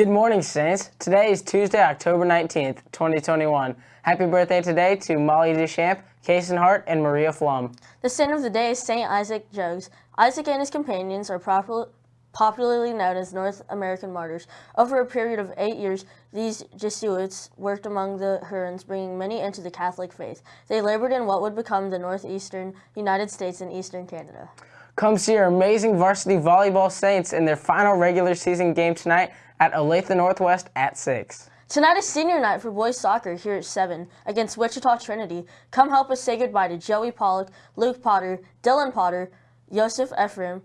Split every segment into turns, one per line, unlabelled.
Good morning, Saints. Today is Tuesday, October 19th, 2021. Happy birthday today to Molly Deschamps, Kason Hart, and Maria Flum.
The saint of the day is Saint Isaac Jogues. Isaac and his companions are popularly known as North American martyrs. Over a period of eight years, these Jesuits worked among the Hurons, bringing many into the Catholic faith. They labored in what would become the northeastern United States and eastern Canada.
Come see our amazing varsity volleyball Saints in their final regular season game tonight at Olathe Northwest at 6.
Tonight is senior night for boys soccer here at 7 against Wichita Trinity. Come help us say goodbye to Joey Pollock, Luke Potter, Dylan Potter, Joseph Ephraim,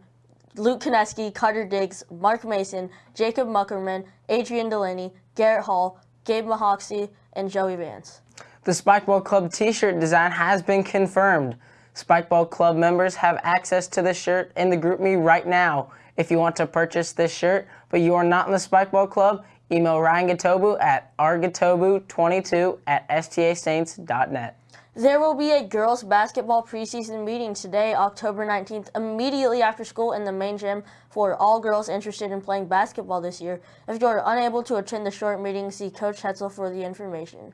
Luke Kineski, Carter Diggs, Mark Mason, Jacob Muckerman, Adrian Delaney, Garrett Hall, Gabe Mahoxie, and Joey Vance.
The Spikeball Club t-shirt design has been confirmed. Spikeball Club members have access to this shirt in the GroupMe right now. If you want to purchase this shirt, but you are not in the Spikeball Club, email Ryan Gatobu at rgatobu22 at stasaints.net.
There will be a girls basketball preseason meeting today, October 19th, immediately after school in the main gym for all girls interested in playing basketball this year. If you are unable to attend the short meeting, see Coach Hetzel for the information.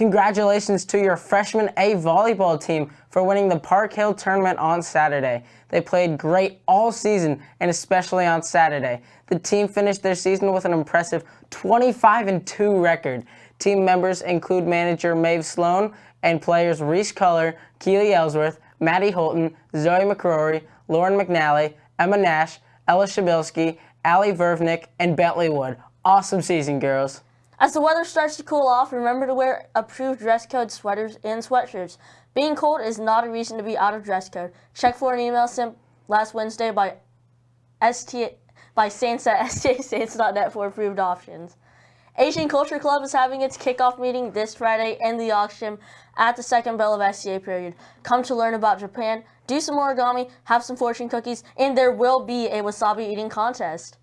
Congratulations to your freshman A volleyball team for winning the Park Hill tournament on Saturday. They played great all season and especially on Saturday. The team finished their season with an impressive 25 2 record. Team members include manager Maeve Sloan and players Reese Culler, Keely Ellsworth, Maddie Holton, Zoe McCrory, Lauren McNally, Emma Nash, Ella Shabilsky, Allie Vervnick, and Bentley Wood. Awesome season, girls.
As the weather starts to cool off, remember to wear approved dress code sweaters and sweatshirts. Being cold is not a reason to be out of dress code. Check for an email sent last Wednesday by ST by Saints at for approved options. Asian Culture Club is having its kickoff meeting this Friday in the auction at the second bell of SCA period. Come to learn about Japan, do some origami, have some fortune cookies, and there will be a wasabi eating contest.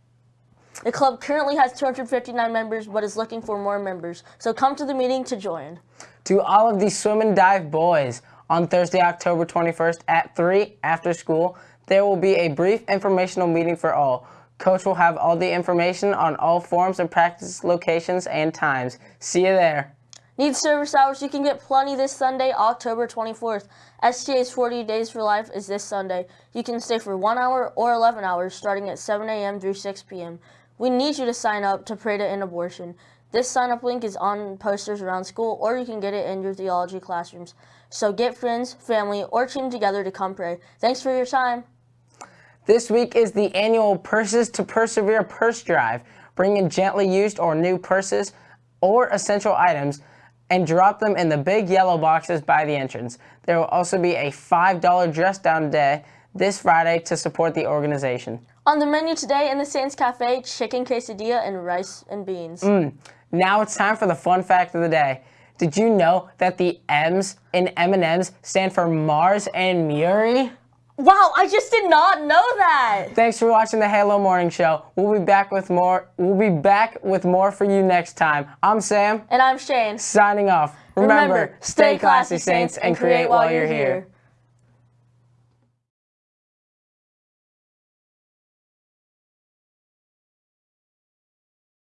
The club currently has 259 members but is looking for more members, so come to the meeting to join.
To all of the swim and dive boys, on Thursday, October 21st at 3 after school, there will be a brief informational meeting for all. Coach will have all the information on all forms and practice locations and times. See you there.
Need service hours? You can get plenty this Sunday, October 24th. STA's 40 Days for Life is this Sunday. You can stay for 1 hour or 11 hours starting at 7 a.m. through 6 p.m. We need you to sign up to pray to end abortion. This sign up link is on posters around school or you can get it in your theology classrooms. So get friends, family, or team together to come pray. Thanks for your time.
This week is the annual Purses to Persevere purse drive. Bring in gently used or new purses or essential items and drop them in the big yellow boxes by the entrance. There will also be a $5 dress down day this Friday to support the organization.
On the menu today in the Saints Cafe, chicken quesadilla and rice and beans.
Mm. Now it's time for the fun fact of the day. Did you know that the M's in M&M's stand for Mars and Murrie?
Wow, I just did not know that.
Thanks for watching the Halo Morning Show. We'll be back with more. We'll be back with more for you next time. I'm Sam.
And I'm Shane.
Signing off. Remember, Remember stay classy, Saints, and create while you're here.